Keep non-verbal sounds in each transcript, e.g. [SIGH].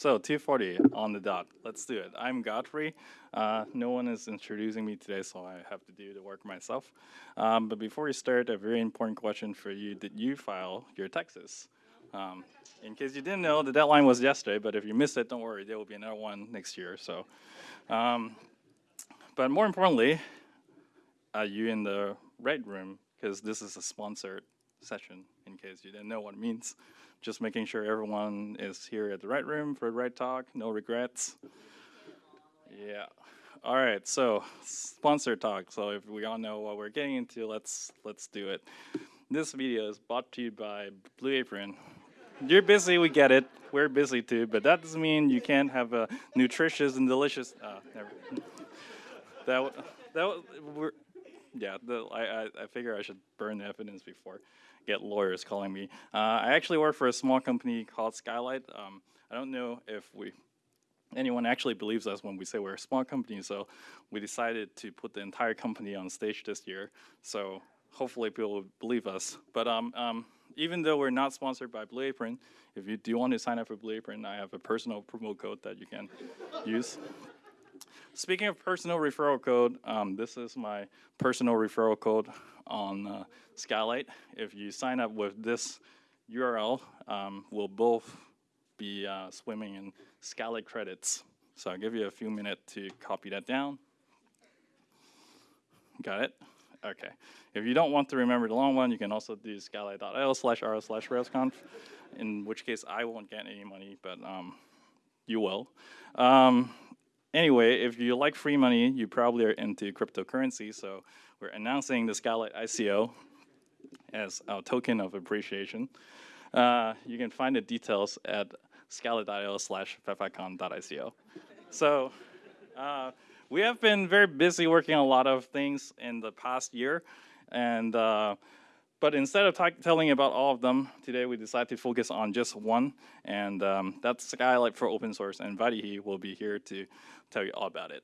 so 240 on the dot. Let's do it. I'm Godfrey. Uh, no one is introducing me today, so I have to do the work myself. Um, but before we start, a very important question for you. Did you file your taxes? Um, in case you didn't know, the deadline was yesterday, but if you missed it, don't worry, there will be another one next year. So, um, But more importantly, are you in the right room? Because this is a sponsored session, in case you didn't know what it means just making sure everyone is here at the right room for the right talk, no regrets. Yeah. All right, so sponsor talk. So if we all know what we're getting into, let's let's do it. This video is brought to you by Blue Apron. You're busy, we get it. We're busy too, but that doesn't mean you can't have a nutritious and delicious. Uh, never. That that we're yeah. The, I I I figure I should burn the evidence before get lawyers calling me. Uh, I actually work for a small company called Skylight. Um, I don't know if we anyone actually believes us when we say we're a small company, so we decided to put the entire company on stage this year. So hopefully people will believe us. But um, um, even though we're not sponsored by Blue Apron, if you do want to sign up for Blue Apron, I have a personal promo code that you can use. Speaking of personal referral code, um, this is my personal referral code on uh, Skylight. If you sign up with this URL, um, we'll both be uh, swimming in Skylight credits. So I'll give you a few minutes to copy that down. Got it? Okay. If you don't want to remember the long one, you can also do skylight.io slash r slash railsconf, in which case I won't get any money, but um, you will. Um, anyway, if you like free money, you probably are into cryptocurrency. So we're announcing the Skylight ICO as our token of appreciation. Uh, you can find the details at skylight.io slash fefacon.ico. so uh, we have been very busy working on a lot of things in the past year. And uh, but instead of telling about all of them, today we decided to focus on just one, and um, that's Skylight for open source, and Vaidehi will be here to tell you all about it.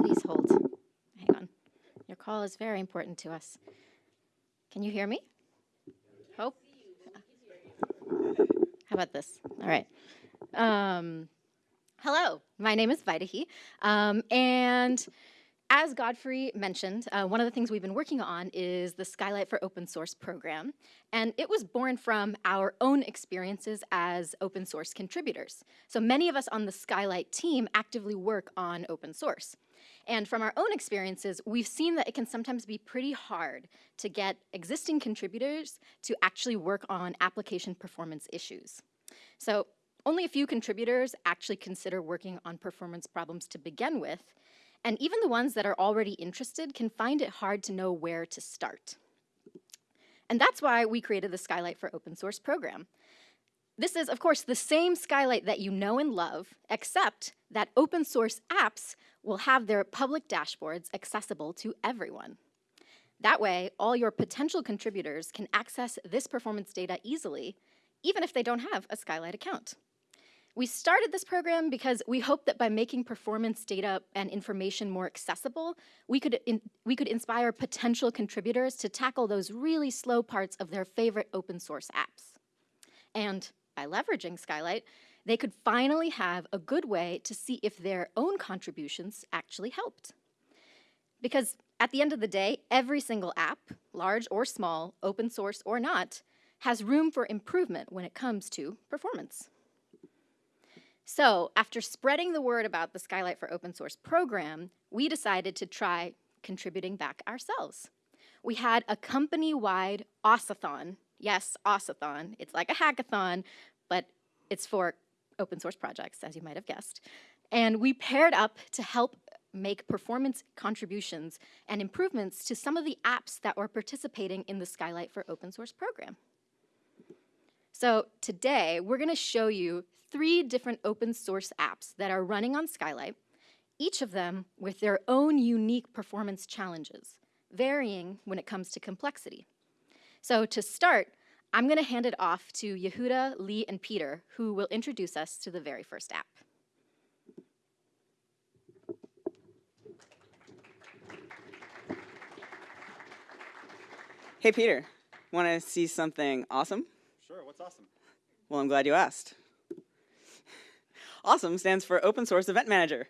Please hold. Hang on. Your call is very important to us. Can you hear me? Hope? How about this? All right. Um, Hello, my name is Vaidehi, um, and as Godfrey mentioned, uh, one of the things we've been working on is the Skylight for Open Source program, and it was born from our own experiences as open source contributors. So many of us on the Skylight team actively work on open source. And from our own experiences, we've seen that it can sometimes be pretty hard to get existing contributors to actually work on application performance issues. So only a few contributors actually consider working on performance problems to begin with, and even the ones that are already interested can find it hard to know where to start. And that's why we created the Skylight for Open Source program. This is, of course, the same Skylight that you know and love, except that open source apps will have their public dashboards accessible to everyone. That way, all your potential contributors can access this performance data easily, even if they don't have a Skylight account. We started this program because we hoped that by making performance data and information more accessible, we could, in, we could inspire potential contributors to tackle those really slow parts of their favorite open source apps. And by leveraging Skylight, they could finally have a good way to see if their own contributions actually helped. Because at the end of the day, every single app, large or small, open source or not, has room for improvement when it comes to performance. So after spreading the word about the Skylight for Open Source program, we decided to try contributing back ourselves. We had a company-wide ossathon. Yes, ossathon. It's like a hackathon, but it's for open source projects, as you might have guessed. And we paired up to help make performance contributions and improvements to some of the apps that were participating in the Skylight for Open Source program. So today, we're gonna show you three different open source apps that are running on Skylight, each of them with their own unique performance challenges, varying when it comes to complexity. So to start, I'm gonna hand it off to Yehuda, Lee, and Peter, who will introduce us to the very first app. Hey, Peter, want to see something awesome? Sure, what's awesome? Well, I'm glad you asked. OSEM stands for Open Source Event Manager.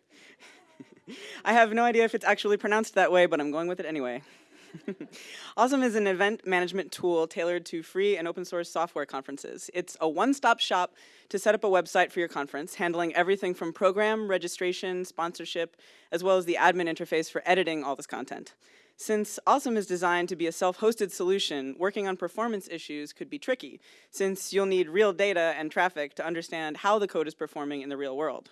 [LAUGHS] I have no idea if it's actually pronounced that way, but I'm going with it anyway. [LAUGHS] OSEM is an event management tool tailored to free and open source software conferences. It's a one-stop shop to set up a website for your conference, handling everything from program, registration, sponsorship, as well as the admin interface for editing all this content. Since OSEM is designed to be a self-hosted solution, working on performance issues could be tricky, since you'll need real data and traffic to understand how the code is performing in the real world.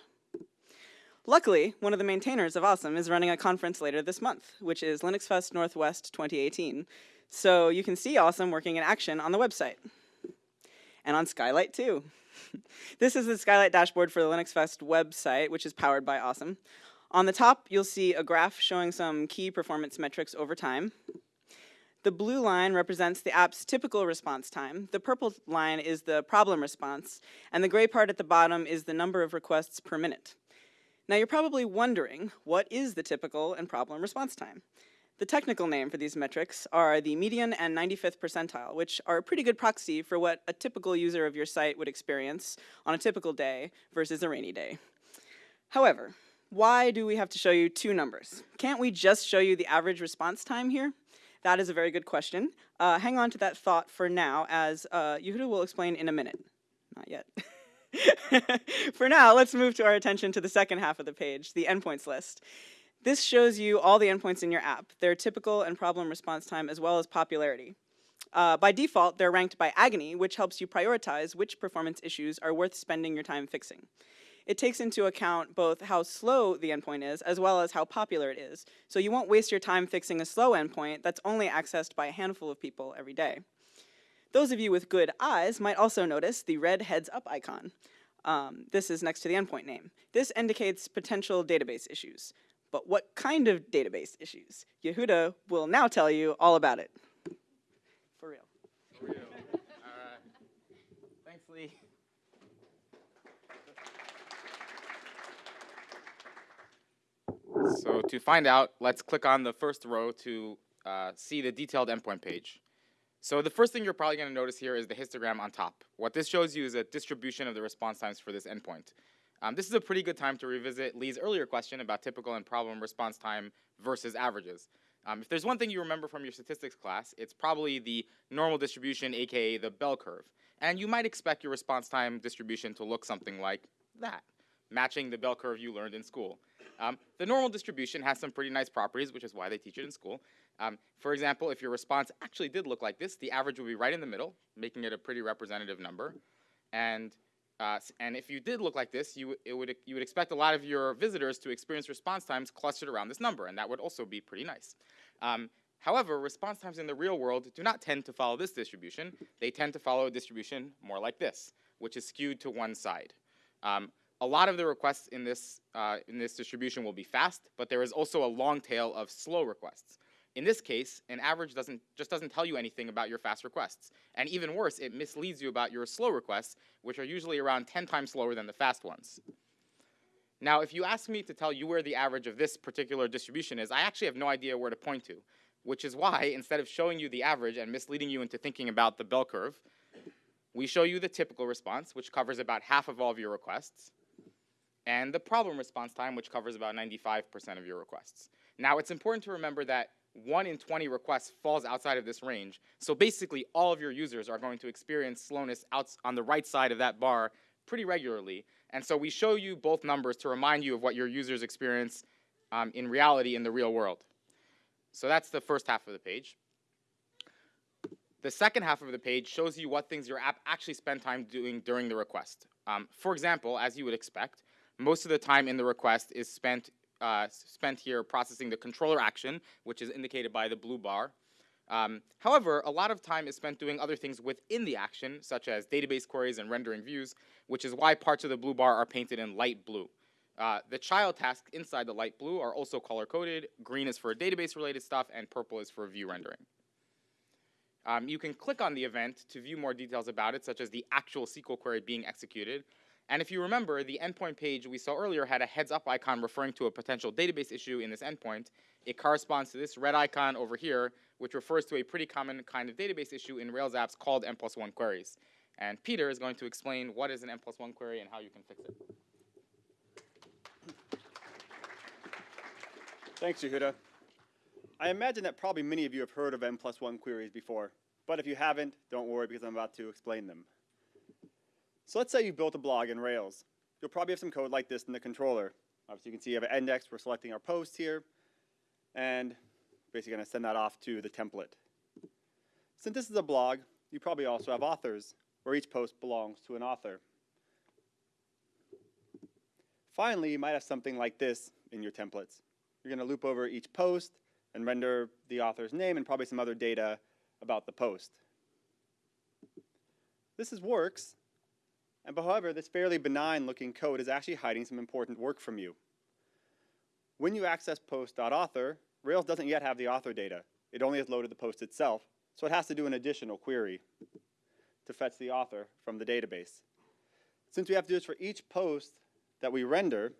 Luckily, one of the maintainers of OSEM is running a conference later this month, which is LinuxFest Northwest 2018. So you can see OSEM working in action on the website. And on Skylight too. [LAUGHS] this is the Skylight dashboard for the LinuxFest website, which is powered by OSEM. On the top, you'll see a graph showing some key performance metrics over time. The blue line represents the app's typical response time, the purple line is the problem response, and the gray part at the bottom is the number of requests per minute. Now you're probably wondering, what is the typical and problem response time? The technical name for these metrics are the median and 95th percentile, which are a pretty good proxy for what a typical user of your site would experience on a typical day versus a rainy day. However, why do we have to show you two numbers? Can't we just show you the average response time here? That is a very good question. Uh, hang on to that thought for now, as uh, Yehuda will explain in a minute. Not yet. [LAUGHS] For now, let's move to our attention to the second half of the page, the endpoints list. This shows you all the endpoints in your app, their typical and problem response time, as well as popularity. Uh, by default, they're ranked by agony, which helps you prioritize which performance issues are worth spending your time fixing. It takes into account both how slow the endpoint is, as well as how popular it is. So you won't waste your time fixing a slow endpoint that's only accessed by a handful of people every day. Those of you with good eyes might also notice the red heads up icon. Um, this is next to the endpoint name. This indicates potential database issues. But what kind of database issues? Yehuda will now tell you all about it. For real. For real. all right. Thanks, Lee. So to find out, let's click on the first row to uh, see the detailed endpoint page. So the first thing you're probably going to notice here is the histogram on top. What this shows you is a distribution of the response times for this endpoint. Um, this is a pretty good time to revisit Lee's earlier question about typical and problem response time versus averages. Um, if there's one thing you remember from your statistics class, it's probably the normal distribution, aka the bell curve. And you might expect your response time distribution to look something like that, matching the bell curve you learned in school. Um, the normal distribution has some pretty nice properties, which is why they teach it in school. Um, for example, if your response actually did look like this, the average would be right in the middle, making it a pretty representative number. And, uh, and if you did look like this, you, it would, you would expect a lot of your visitors to experience response times clustered around this number, and that would also be pretty nice. Um, however, response times in the real world do not tend to follow this distribution. They tend to follow a distribution more like this, which is skewed to one side. Um, a lot of the requests in this, uh, in this distribution will be fast, but there is also a long tail of slow requests. In this case, an average doesn't, just doesn't tell you anything about your fast requests. And even worse, it misleads you about your slow requests, which are usually around 10 times slower than the fast ones. Now, if you ask me to tell you where the average of this particular distribution is, I actually have no idea where to point to, which is why, instead of showing you the average and misleading you into thinking about the bell curve, we show you the typical response, which covers about half of all of your requests, and the problem response time, which covers about 95% of your requests. Now, it's important to remember that 1 in 20 requests falls outside of this range. So basically, all of your users are going to experience slowness out on the right side of that bar pretty regularly. And so we show you both numbers to remind you of what your users experience um, in reality in the real world. So that's the first half of the page. The second half of the page shows you what things your app actually spent time doing during the request. Um, for example, as you would expect, most of the time in the request is spent uh, spent here processing the controller action, which is indicated by the blue bar. Um, however, a lot of time is spent doing other things within the action, such as database queries and rendering views, which is why parts of the blue bar are painted in light blue. Uh, the child tasks inside the light blue are also color-coded. Green is for database-related stuff, and purple is for view rendering. Um, you can click on the event to view more details about it, such as the actual SQL query being executed, and if you remember, the endpoint page we saw earlier had a heads up icon referring to a potential database issue in this endpoint. It corresponds to this red icon over here, which refers to a pretty common kind of database issue in Rails apps called n plus one queries. And Peter is going to explain what is an n plus one query and how you can fix it. Thanks, Yehuda. I imagine that probably many of you have heard of n plus one queries before, but if you haven't, don't worry because I'm about to explain them. So let's say you built a blog in Rails. You'll probably have some code like this in the controller. Obviously, you can see you have an index. We're selecting our post here, and basically going to send that off to the template. Since this is a blog, you probably also have authors, where each post belongs to an author. Finally, you might have something like this in your templates. You're going to loop over each post and render the author's name and probably some other data about the post. This is works, and however, this fairly benign looking code is actually hiding some important work from you. When you access post.author, Rails doesn't yet have the author data. It only has loaded the post itself, so it has to do an additional query to fetch the author from the database. Since we have to do this for each post that we render,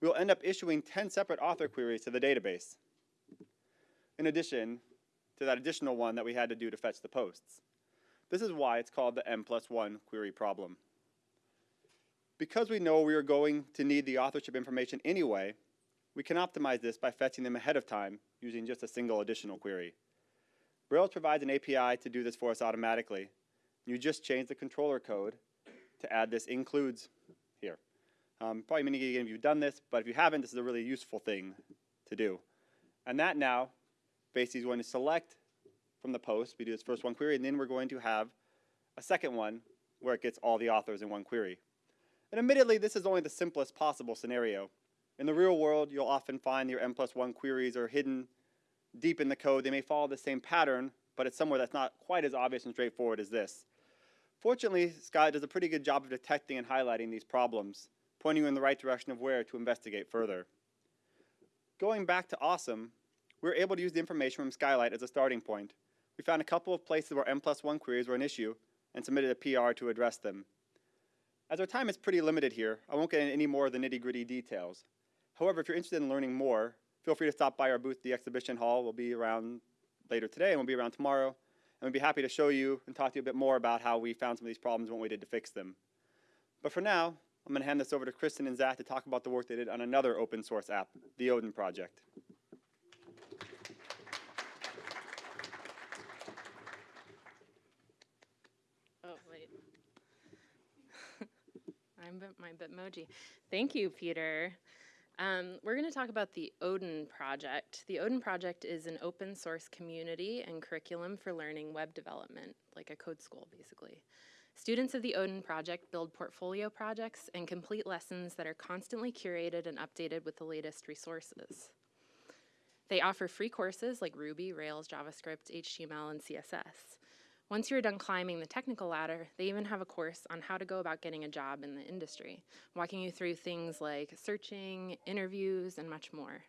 we will end up issuing 10 separate author queries to the database, in addition to that additional one that we had to do to fetch the posts. This is why it's called the n plus 1 query problem. Because we know we are going to need the authorship information anyway, we can optimize this by fetching them ahead of time using just a single additional query. Rails provides an API to do this for us automatically. You just change the controller code to add this includes here. Um, probably many of you have done this, but if you haven't, this is a really useful thing to do. And that now basically is going to select from the post. We do this first one query, and then we're going to have a second one where it gets all the authors in one query. And admittedly, this is only the simplest possible scenario. In the real world, you'll often find your n plus one queries are hidden deep in the code. They may follow the same pattern, but it's somewhere that's not quite as obvious and straightforward as this. Fortunately, Skylight does a pretty good job of detecting and highlighting these problems, pointing you in the right direction of where to investigate further. Going back to OSEM, we were able to use the information from Skylight as a starting point. We found a couple of places where n plus one queries were an issue and submitted a PR to address them. As our time is pretty limited here, I won't get into any more of the nitty gritty details. However, if you're interested in learning more, feel free to stop by our booth, the exhibition hall. We'll be around later today and we'll be around tomorrow. And we'd be happy to show you and talk to you a bit more about how we found some of these problems and what we did to fix them. But for now, I'm going to hand this over to Kristen and Zach to talk about the work they did on another open source app, the Odin project. Oh, wait. I'm bit- my Bitmoji. Thank you, Peter. Um, we're going to talk about the Odin project. The Odin project is an open source community and curriculum for learning web development, like a code school, basically. Students of the Odin project build portfolio projects and complete lessons that are constantly curated and updated with the latest resources. They offer free courses like Ruby, Rails, JavaScript, HTML, and CSS. Once you're done climbing the technical ladder, they even have a course on how to go about getting a job in the industry, walking you through things like searching, interviews, and much more.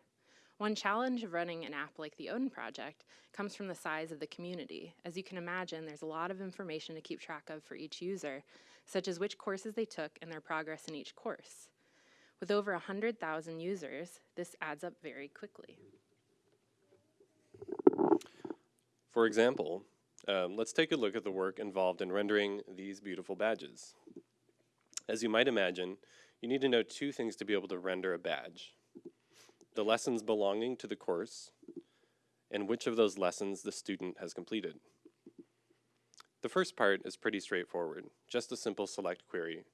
One challenge of running an app like the Odin project comes from the size of the community. As you can imagine, there's a lot of information to keep track of for each user, such as which courses they took and their progress in each course. With over 100,000 users, this adds up very quickly. For example, um, let's take a look at the work involved in rendering these beautiful badges. As you might imagine, you need to know two things to be able to render a badge. The lessons belonging to the course, and which of those lessons the student has completed. The first part is pretty straightforward, just a simple select query.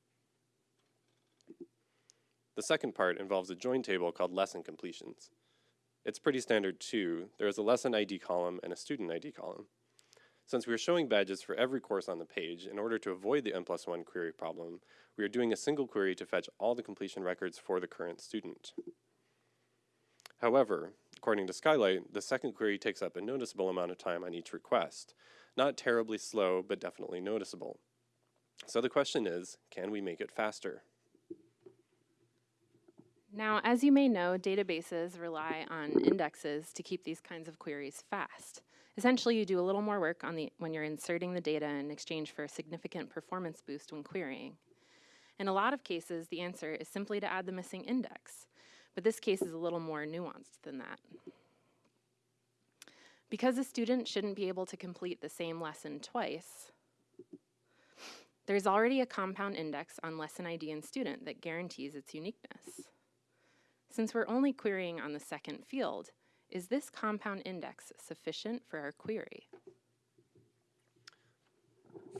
The second part involves a join table called lesson completions. It's pretty standard too. There is a lesson ID column and a student ID column. Since we are showing badges for every course on the page, in order to avoid the n plus 1 query problem, we are doing a single query to fetch all the completion records for the current student. However, according to Skylight, the second query takes up a noticeable amount of time on each request. Not terribly slow, but definitely noticeable. So the question is, can we make it faster? Now, as you may know, databases rely on indexes to keep these kinds of queries fast. Essentially, you do a little more work on the, when you're inserting the data in exchange for a significant performance boost when querying. In a lot of cases, the answer is simply to add the missing index, but this case is a little more nuanced than that. Because a student shouldn't be able to complete the same lesson twice, there's already a compound index on lesson ID and student that guarantees its uniqueness. Since we're only querying on the second field, is this compound index sufficient for our query?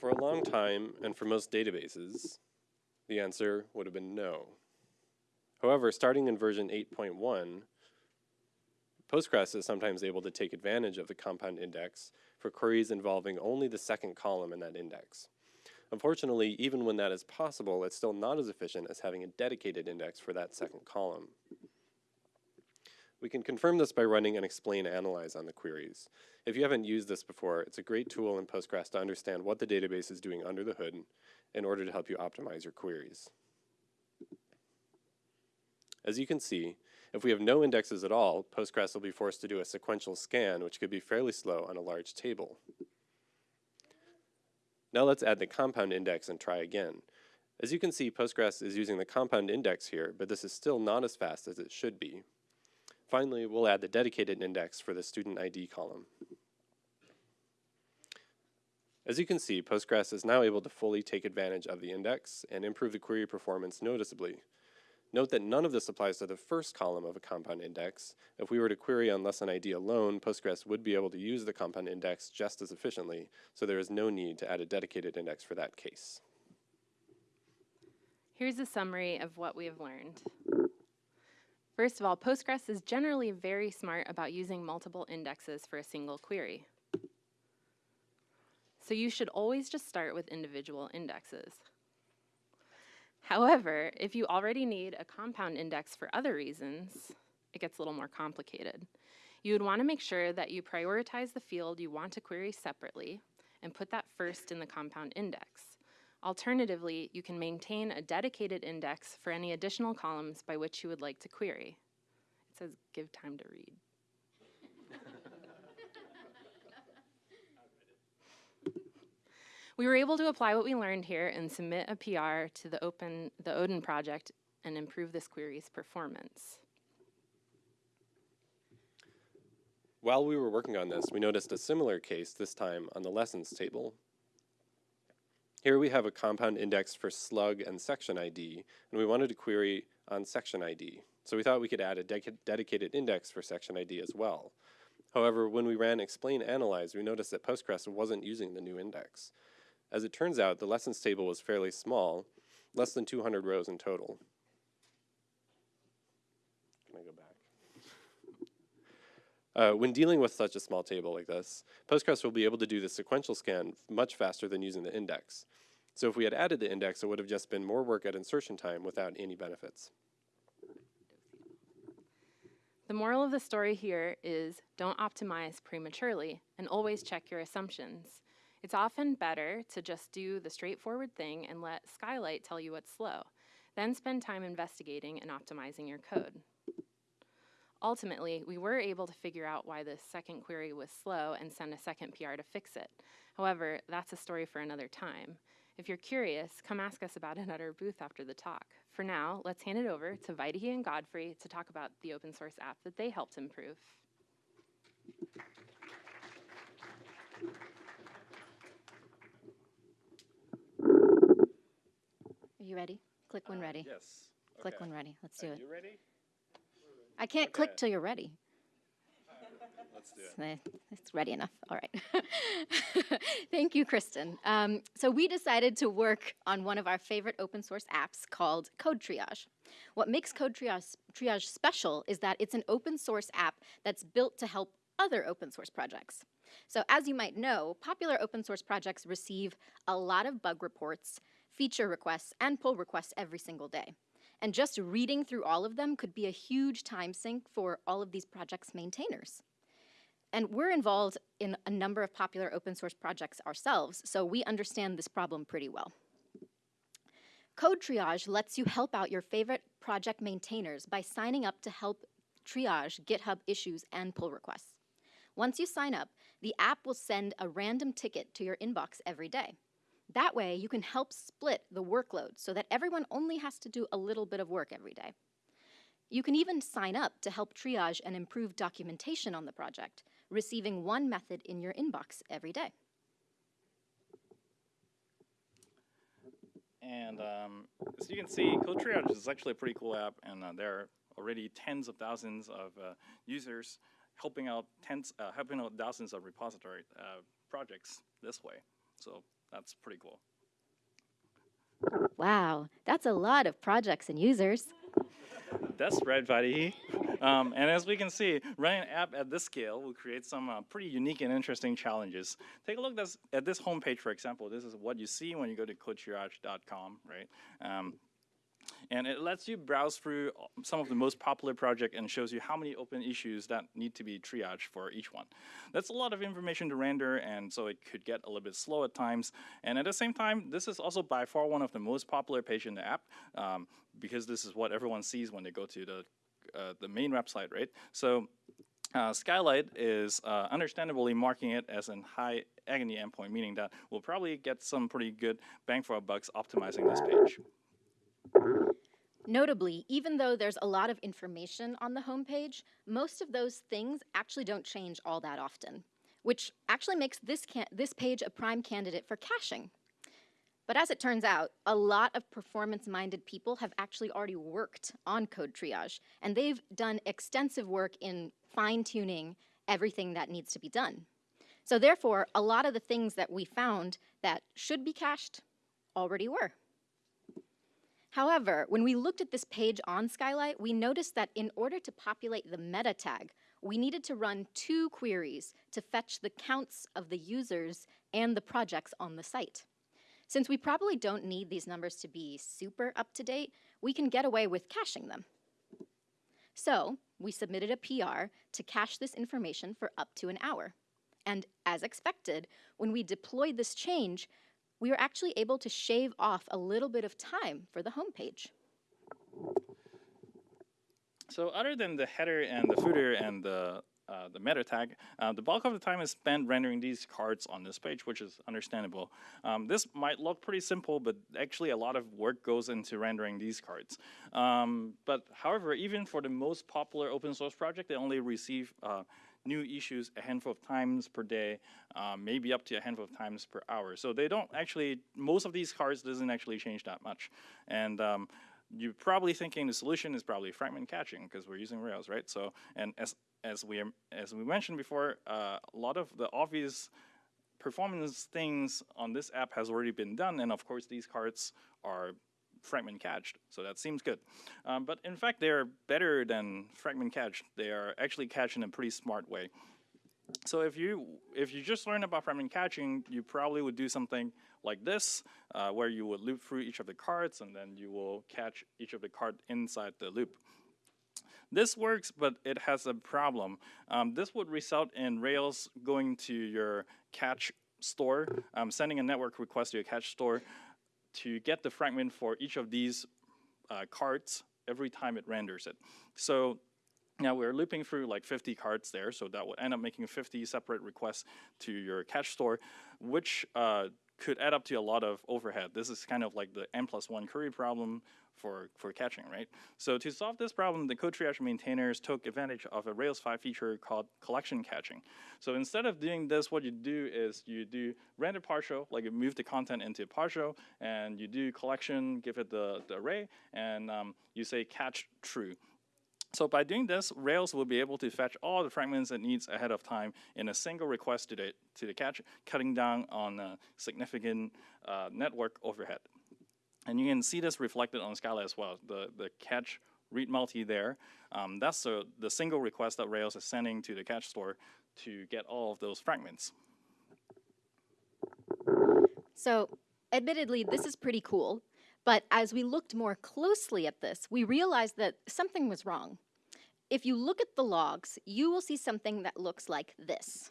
For a long time, and for most databases, the answer would have been no. However, starting in version 8.1, Postgres is sometimes able to take advantage of the compound index for queries involving only the second column in that index. Unfortunately, even when that is possible, it's still not as efficient as having a dedicated index for that second column. We can confirm this by running an explain analyze on the queries. If you haven't used this before, it's a great tool in Postgres to understand what the database is doing under the hood in order to help you optimize your queries. As you can see, if we have no indexes at all, Postgres will be forced to do a sequential scan, which could be fairly slow on a large table. Now let's add the compound index and try again. As you can see, Postgres is using the compound index here, but this is still not as fast as it should be. Finally, we'll add the dedicated index for the student ID column. As you can see, Postgres is now able to fully take advantage of the index and improve the query performance noticeably. Note that none of this applies to the first column of a compound index. If we were to query on lesson ID alone, Postgres would be able to use the compound index just as efficiently, so there is no need to add a dedicated index for that case. Here's a summary of what we have learned. First of all, Postgres is generally very smart about using multiple indexes for a single query. So you should always just start with individual indexes. However, if you already need a compound index for other reasons, it gets a little more complicated. You would want to make sure that you prioritize the field you want to query separately and put that first in the compound index. Alternatively, you can maintain a dedicated index for any additional columns by which you would like to query. It says give time to read. we were able to apply what we learned here and submit a PR to the open the Odin project and improve this query's performance. While we were working on this, we noticed a similar case this time on the lessons table. Here we have a compound index for slug and section ID, and we wanted to query on section ID. So we thought we could add a de dedicated index for section ID as well. However, when we ran explain analyze, we noticed that Postgres wasn't using the new index. As it turns out, the lessons table was fairly small, less than 200 rows in total. Can I go back? Uh, when dealing with such a small table like this, Postgres will be able to do the sequential scan much faster than using the index. So if we had added the index, it would have just been more work at insertion time without any benefits. The moral of the story here is don't optimize prematurely and always check your assumptions. It's often better to just do the straightforward thing and let Skylight tell you what's slow, then spend time investigating and optimizing your code. Ultimately, we were able to figure out why the second query was slow and send a second PR to fix it. However, that's a story for another time. If you're curious, come ask us about it at our booth after the talk. For now, let's hand it over to Vaidehi and Godfrey to talk about the open source app that they helped improve. Are you ready? Click when uh, ready. Yes. Click Okay. when ready. Let's do Are it. you ready? I can't click till you're ready. Let's do it. Eh, It's ready enough. All right. [LAUGHS] Thank you, Kristen. Um, so we decided to work on one of our favorite open source apps called Code Triage. What makes Code Triage, Triage special is that it's an open source app that's built to help other open source projects. So as you might know, popular open source projects receive a lot of bug reports, feature requests, and pull requests every single day. And just reading through all of them could be a huge time sink for all of these projects' maintainers. And we're involved in a number of popular open source projects ourselves, so we understand this problem pretty well. Code Triage lets you help out your favorite project maintainers by signing up to help triage GitHub issues and pull requests. Once you sign up, the app will send a random ticket to your inbox every day. That way, you can help split the workload so that everyone only has to do a little bit of work every day. You can even sign up to help triage and improve documentation on the project, receiving one method in your inbox every day. And um, as you can see, Code Triage is actually a pretty cool app, and uh, there are already tens of thousands of uh, users helping out tens, uh, helping out thousands of repository uh, projects this way. So that's pretty cool. Wow, that's a lot of projects and users. That's right, Vaidehi. Um, and as we can see, running an app at this scale will create some uh, pretty unique and interesting challenges. Take a look this, at this homepage, for example. This is what you see when you go to codetriage.com, right? Um, and it lets you browse through some of the most popular projects and shows you how many open issues that need to be triaged for each one. That's a lot of information to render, and so it could get a little bit slow at times. And at the same time, this is also by far one of the most popular pages in the app um, because this is what everyone sees when they go to the, uh, the main website, right? So uh, Skylight is uh, understandably marking it as a high agony endpoint, meaning that we'll probably get some pretty good bang for our bucks optimizing this page. Notably, even though there's a lot of information on the homepage, most of those things actually don't change all that often, which actually makes this, this page a prime candidate for caching. But as it turns out, a lot of performance-minded people have actually already worked on code triage, and they've done extensive work in fine-tuning everything that needs to be done. So therefore, a lot of the things that we found that should be cached already were. However, when we looked at this page on Skylight, we noticed that in order to populate the meta tag, we needed to run two queries to fetch the counts of the users and the projects on the site. Since we probably don't need these numbers to be super up to date, we can get away with caching them. So we submitted a PR to cache this information for up to an hour. And as expected, when we deployed this change, we were actually able to shave off a little bit of time for the homepage. So other than the header and the footer and the uh, the meta tag, uh, the bulk of the time is spent rendering these cards on this page, which is understandable. Um, this might look pretty simple, but actually a lot of work goes into rendering these cards. Um, but however, even for the most popular open source project, they only receive uh, new issues a handful of times per day, um, maybe up to a handful of times per hour. So they don't actually, most of these cards doesn't actually change that much. And um, you're probably thinking the solution is probably fragment caching because we're using Rails, right? So, and as as we as we mentioned before, uh, a lot of the obvious performance things on this app has already been done, and of course these cards are fragment cached, so that seems good. Um, but in fact, they're better than fragment cached. They are actually cached in a pretty smart way. So if you if you just learn about fragment caching, you probably would do something like this, uh, where you would loop through each of the cards, and then you will cache each of the card inside the loop. This works, but it has a problem. Um, this would result in Rails going to your cache store, um, sending a network request to your cache store, to get the fragment for each of these uh, cards every time it renders it. So now we're looping through like 50 cards there, so that would end up making 50 separate requests to your cache store, which uh, could add up to a lot of overhead. This is kind of like the n plus one query problem for, for caching, right? So to solve this problem, the code triage maintainers took advantage of a Rails 5 feature called collection caching. So instead of doing this, what you do is you do render partial, like you move the content into partial, and you do collection, give it the, the array, and um, you say cache true. So by doing this, Rails will be able to fetch all the fragments it needs ahead of time in a single request to the, to the cache, cutting down on a significant uh, network overhead. And you can see this reflected on Scala as well. The, the cache read multi there, um, that's the, the single request that Rails is sending to the cache store to get all of those fragments. So admittedly, this is pretty cool. But as we looked more closely at this, we realized that something was wrong. If you look at the logs, you will see something that looks like this.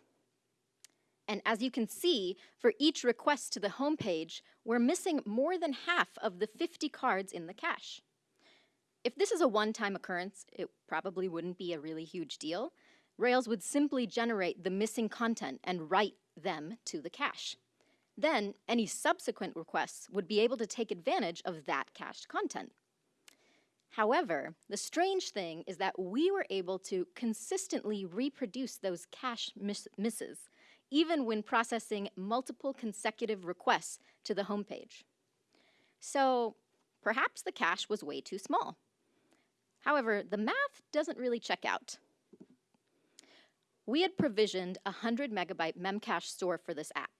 And as you can see, for each request to the home page, we're missing more than half of the 50 cards in the cache. If this is a one-time occurrence, it probably wouldn't be a really huge deal. Rails would simply generate the missing content and write them to the cache. Then, any subsequent requests would be able to take advantage of that cached content. However, the strange thing is that we were able to consistently reproduce those cache miss- misses, even when processing multiple consecutive requests to the homepage. So perhaps the cache was way too small. However, the math doesn't really check out. We had provisioned a 100 megabyte memcache store for this app.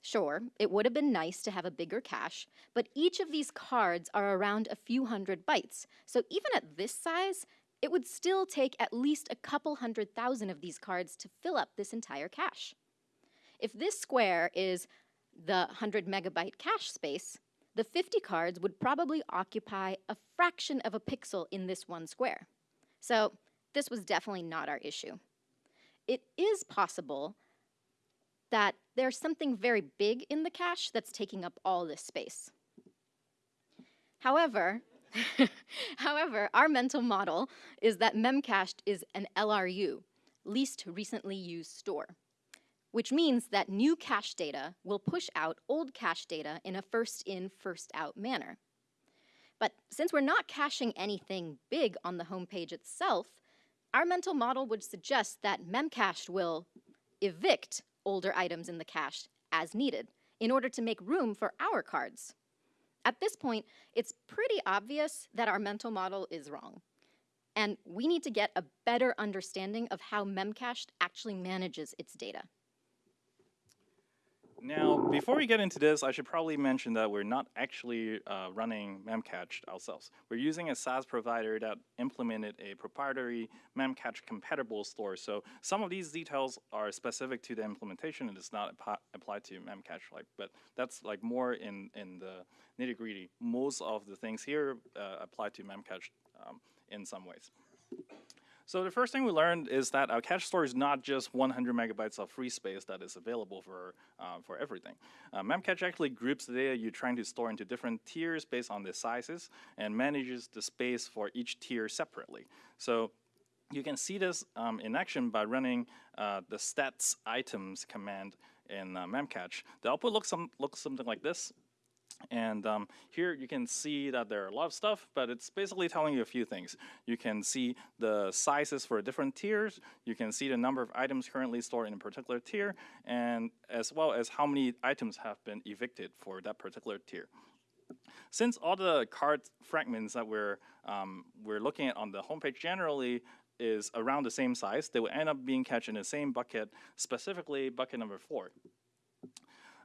Sure, it would have been nice to have a bigger cache, but each of these cards are around a few hundred bytes, so even at this size, it would still take at least a couple hundred thousand of these cards to fill up this entire cache. If this square is the 100 megabyte cache space, the 50 cards would probably occupy a fraction of a pixel in this one square. So this was definitely not our issue. It is possible that there's something very big in the cache that's taking up all this space. However, [LAUGHS] however, our mental model is that memcached is an LRU, least recently used store, which means that new cache data will push out old cache data in a first in, first out manner. But since we're not caching anything big on the homepage itself, our mental model would suggest that memcached will evict older items in the cache as needed in order to make room for our cards. At this point, it's pretty obvious that our mental model is wrong. And we need to get a better understanding of how Memcached actually manages its data. Now, before we get into this, I should probably mention that we're not actually uh, running Memcached ourselves. We're using a SaaS provider that implemented a proprietary Memcache compatible store. So some of these details are specific to the implementation and it's not applied to Memcache. Like, but that's like more in in the nitty gritty. Most of the things here uh, apply to Memcache um, in some ways. So the first thing we learned is that our cache store is not just 100 megabytes of free space that is available for uh, for everything. Uh, Memcache actually groups the data you're trying to store into different tiers based on the sizes and manages the space for each tier separately. So you can see this um, in action by running uh, the stats items command in uh, Memcache. The output looks, some, looks something like this. And um, here you can see that there are a lot of stuff, but it's basically telling you a few things. You can see the sizes for different tiers. You can see the number of items currently stored in a particular tier, and as well as how many items have been evicted for that particular tier. Since all the card fragments that we're um, we're looking at on the homepage generally is around the same size, they will end up being cached in the same bucket, specifically bucket number four.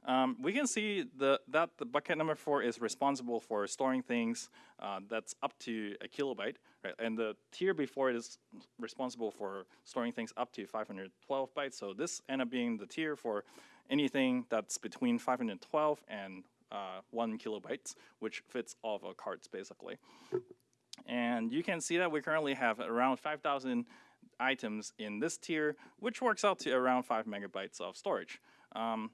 Um, we can see the, that the bucket number four is responsible for storing things uh, that's up to a kilobyte, right? And the tier before it is responsible for storing things up to 512 bytes. So this end up being the tier for anything that's between 512 and uh, one kilobytes, which fits all of our cards basically. And you can see that we currently have around 5,000 items in this tier, which works out to around five megabytes of storage. Um,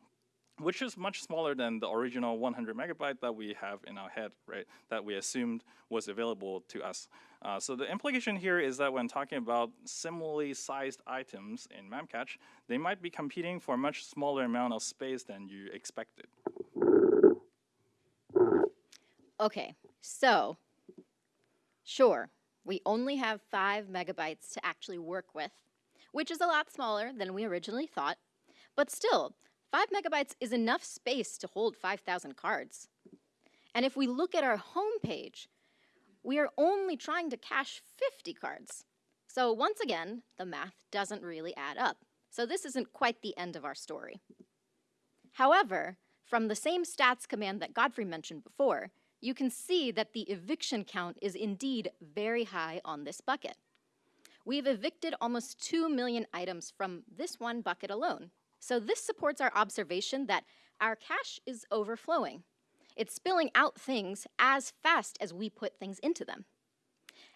which is much smaller than the original 100 megabyte that we have in our head, right? That we assumed was available to us. Uh, so the implication here is that when talking about similarly sized items in Memcache, they might be competing for a much smaller amount of space than you expected. Okay, so sure, we only have five megabytes to actually work with, which is a lot smaller than we originally thought, but still, 5 megabytes is enough space to hold 5,000 cards. And if we look at our home page, we are only trying to cache 50 cards. So once again, the math doesn't really add up. So this isn't quite the end of our story. However, from the same stats command that Godfrey mentioned before, you can see that the eviction count is indeed very high on this bucket. We've evicted almost 2 million items from this one bucket alone. So this supports our observation that our cache is overflowing. It's spilling out things as fast as we put things into them.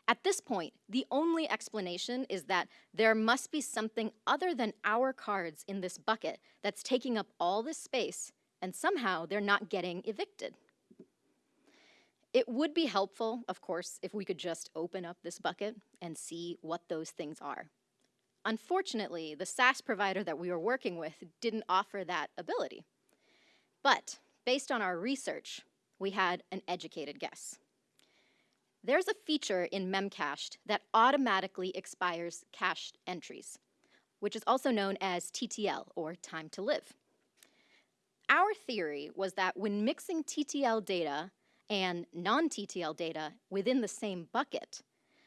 At this point, the only explanation is that there must be something other than our cards in this bucket that's taking up all this space, and somehow they're not getting evicted. It would be helpful, of course, if we could just open up this bucket and see what those things are. Unfortunately, the SaaS provider that we were working with didn't offer that ability. But based on our research, we had an educated guess. there's a feature in Memcached that automatically expires cached entries, which is also known as TTL, or time to live. Our theory was that when mixing TTL data and non-TTL data within the same bucket,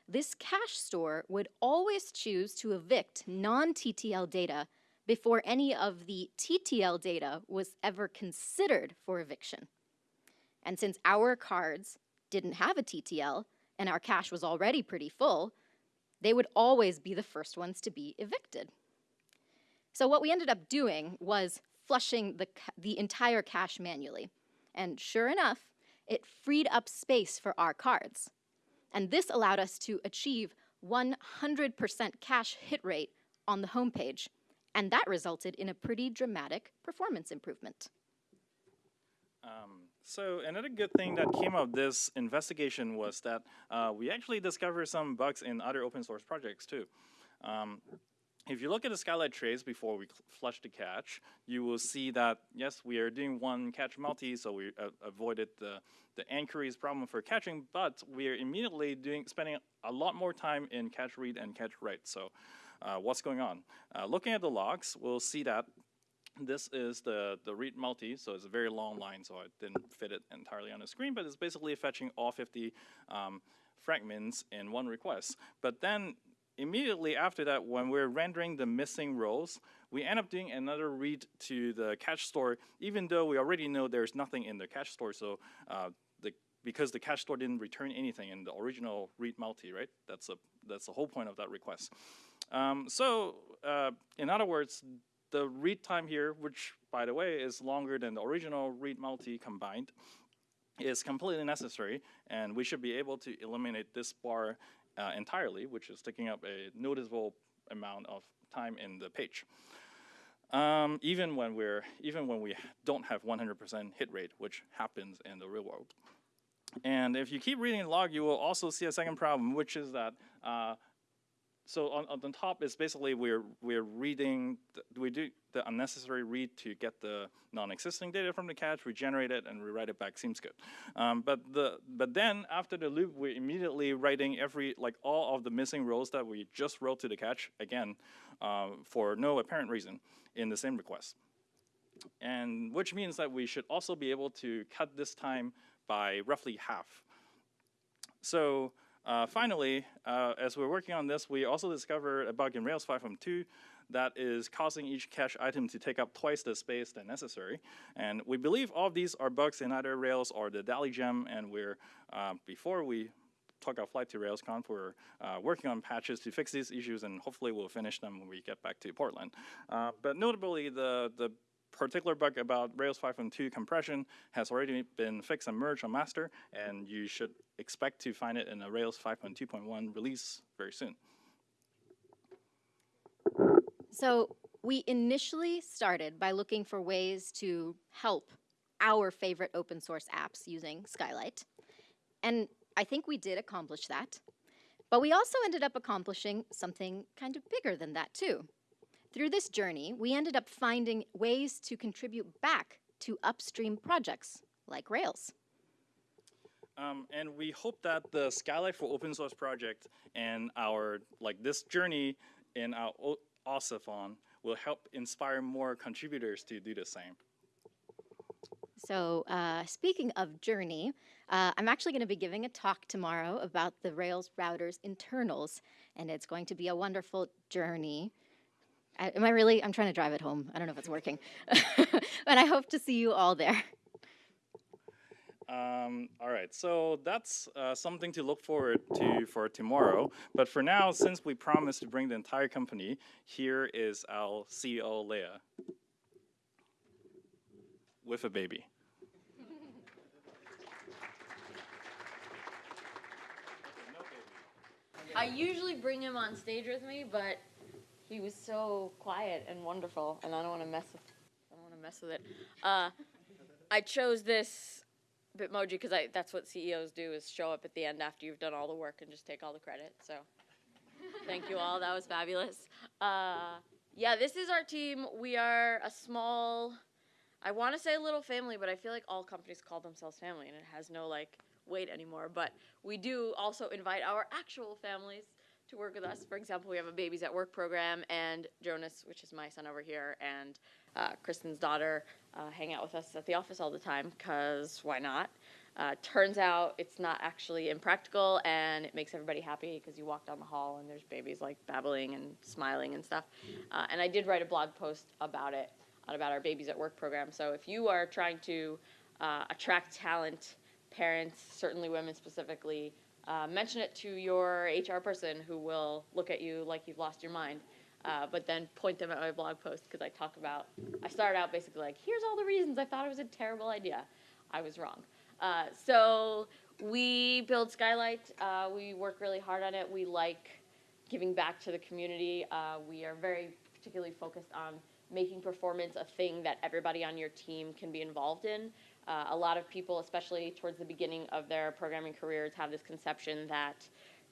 this cache store would always choose to evict non-TTL data before any of the TTL data was ever considered for eviction. And since our cards didn't have a TTL and our cache was already pretty full, they would always be the first ones to be evicted. So what we ended up doing was flushing the, the entire cache manually. And sure enough, it freed up space for our cards. And this allowed us to achieve 100% cache hit rate on the homepage. And that resulted in a pretty dramatic performance improvement. Um, so another good thing that came out of this investigation was that uh, we actually discovered some bugs in other open source projects too. Um, if you look at the Skylight trace before we flush the cache, you will see that, yes, we are doing one cache multi, so we uh, avoided the, the enquiries problem for caching, but we are immediately doing spending a lot more time in cache read and cache write. So uh, what's going on? Uh, looking at the logs, we'll see that this is the, the read multi, so it's a very long line, so I didn't fit it entirely on the screen, but it's basically fetching all 50 um, fragments in one request. But then immediately after that, when we're rendering the missing rows, we end up doing another read to the cache store, even though we already know there's nothing in the cache store. So uh, the, because the cache store didn't return anything in the original read multi, right? That's a that's the whole point of that request. Um, so uh, in other words, the read time here, which by the way is longer than the original read multi combined, is completely necessary, and we should be able to eliminate this bar uh, entirely, which is taking up a noticeable amount of time in the page. Um, even when we're even when we don't have 100% hit rate, which happens in the real world. And if you keep reading the log, you will also see a second problem, which is that uh, so on, on the top is basically we're we're reading we do the unnecessary read to get the non-existing data from the cache, we generate it and rewrite it back. Seems good, um, but the but then after the loop, we're immediately writing every like all of the missing rows that we just wrote to the cache again uh, for no apparent reason in the same request, and which means that we should also be able to cut this time by roughly half. So. Uh, finally, uh, as we're working on this, we also discovered a bug in Rails 5.2 that is causing each cache item to take up twice the space than necessary. And we believe all of these are bugs in either Rails or the Dalli gem, and we're, uh, before we took our flight to RailsConf, we're uh, working on patches to fix these issues, and hopefully we'll finish them when we get back to Portland. Uh, but notably, the, the particular bug about Rails 5.2 compression has already been fixed and merged on master, and you should expect to find it in a Rails 5.2.1 release very soon. So we initially started by looking for ways to help our favorite open source apps using Skylight. And I think we did accomplish that. But we also ended up accomplishing something kind of bigger than that too. Through this journey, we ended up finding ways to contribute back to upstream projects like Rails. Um, and we hope that the Skylight for Open Source project and our, like this journey in our OSIFON will help inspire more contributors to do the same. So uh, speaking of journey, uh, I'm actually going to be giving a talk tomorrow about the Rails routers internals, and it's going to be a wonderful journey. I, am I really? I'm trying to drive it home. I don't know if it's working. [LAUGHS] but I hope to see you all there. Um, all right, so that's uh, something to look forward to for tomorrow. But for now, since we promised to bring the entire company, here is our CEO, Leah, with a baby. I usually bring him on stage with me, but he was so quiet and wonderful, and I don't want to mess with. I don't want to mess with it. Uh, I chose this Bitmoji because I that's what CEOs do is show up at the end after you've done all the work and just take all the credit. So, thank you all. That was fabulous. Uh, yeah, this is our team. We are a small. I want to say little family, but I feel like all companies call themselves family, and it has no like weight anymore. But we do also invite our actual families to work with us. For example, we have a Babies at Work program, and Jonas, which is my son over here, and uh, Kristen's daughter uh, hang out with us at the office all the time, because why not? Uh, turns out it's not actually impractical, and it makes everybody happy because you walk down the hall and there's babies like babbling and smiling and stuff. Uh, and I did write a blog post about it, about our Babies at Work program. So if you are trying to uh, attract talent, parents, certainly women specifically, uh, mention it to your HR person who will look at you like you've lost your mind. Uh, but then point them at my blog post because I talk about. I started out basically like, here's all the reasons I thought it was a terrible idea. I was wrong. Uh, so we build Skylight. Uh, we work really hard on it. We like giving back to the community. Uh, we are very particularly focused on making performance a thing that everybody on your team can be involved in. Uh, a lot of people, especially towards the beginning of their programming careers, have this conception that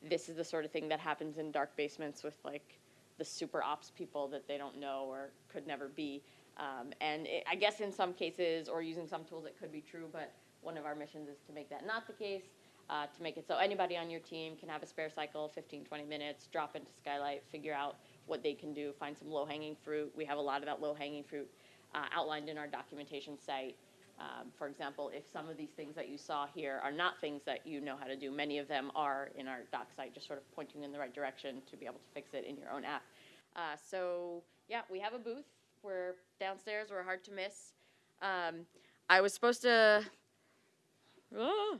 this is the sort of thing that happens in dark basements with like the super ops people that they don't know or could never be. Um, and it, I guess in some cases, or using some tools, it could be true, but one of our missions is to make that not the case, uh, to make it so anybody on your team can have a spare cycle, 15, 20 minutes, drop into Skylight, figure out what they can do, find some low hanging fruit. We have a lot of that low hanging fruit uh, outlined in our documentation site. Um, for example, if some of these things that you saw here are not things that you know how to do, many of them are in our doc site, just sort of pointing in the right direction to be able to fix it in your own app. Uh, so, yeah, we have a booth. We're downstairs, we're hard to miss. Um, I was supposed to. Ah. [GASPS]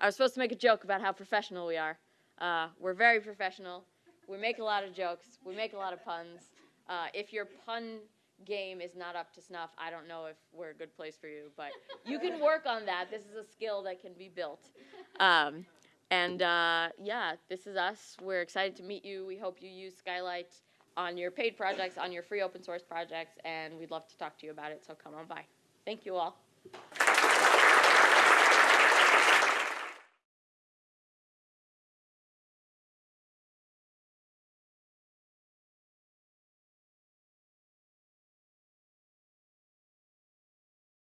I was supposed to make a joke about how professional we are. Uh, we're very professional. We make a lot of jokes. We make a lot of puns. Uh, if your pun game is not up to snuff, I don't know if we're a good place for you, but you can work on that. This is a skill that can be built. Um, and uh, yeah, this is us. We're excited to meet you. We hope you use Skylight on your paid projects, on your free open source projects, and we'd love to talk to you about it. So come on by. Thank you all.